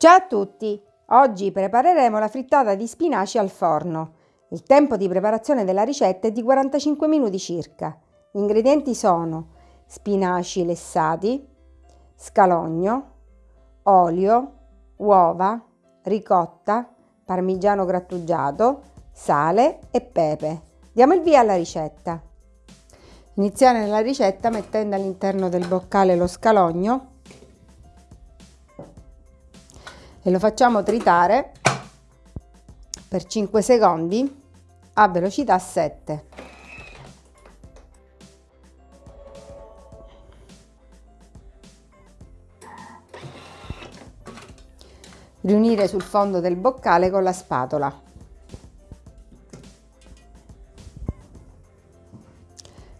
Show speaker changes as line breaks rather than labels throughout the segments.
Ciao a tutti! Oggi prepareremo la frittata di spinaci al forno. Il tempo di preparazione della ricetta è di 45 minuti circa. Gli ingredienti sono spinaci lessati, scalogno, olio, uova, ricotta, parmigiano grattugiato, sale e pepe. Diamo il via alla ricetta. Iniziare la ricetta mettendo all'interno del boccale lo scalogno e lo facciamo tritare per 5 secondi a velocità 7. Riunire sul fondo del boccale con la spatola.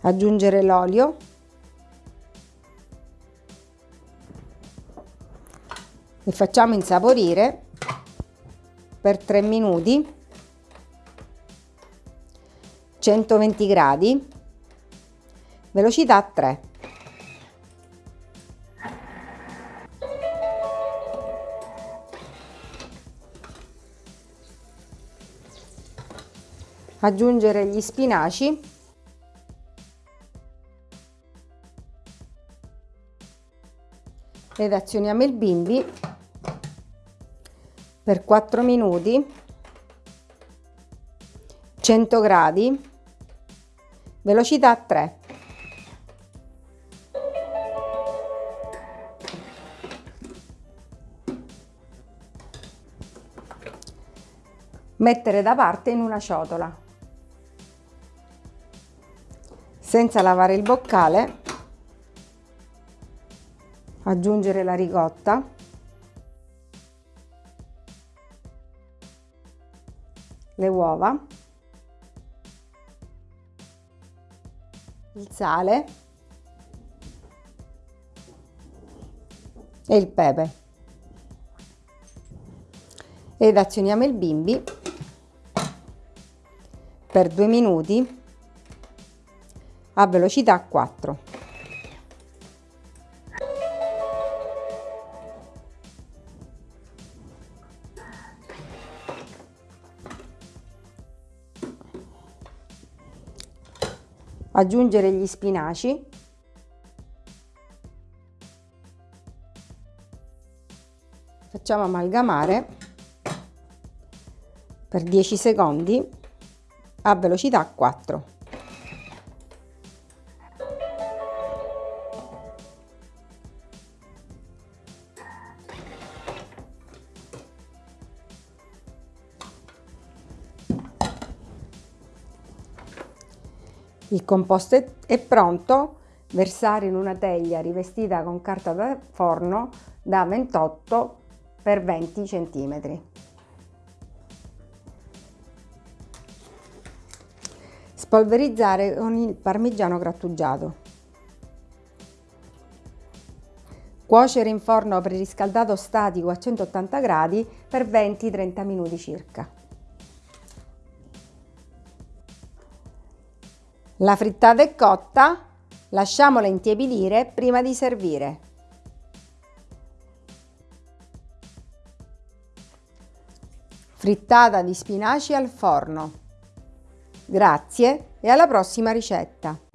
Aggiungere l'olio e facciamo insaporire per 3 minuti. 120 gradi. Velocità 3 aggiungere gli spinaci. Ed azioniamo il bimbi per 4 minuti 100 gradi velocità 3 mettere da parte in una ciotola. Senza lavare il boccale aggiungere la ricotta le uova, il sale e il pepe ed azioniamo il bimbi per due minuti a velocità 4. Aggiungere gli spinaci. Facciamo amalgamare per 10 secondi a velocità 4 Il composto è pronto, versare in una teglia rivestita con carta da forno da 28 x 20 cm. Spolverizzare con il parmigiano grattugiato. Cuocere in forno preriscaldato statico a 180 gradi per 20-30 minuti circa. La frittata è cotta, lasciamola intiepidire prima di servire. Frittata di spinaci al forno. Grazie e alla prossima ricetta!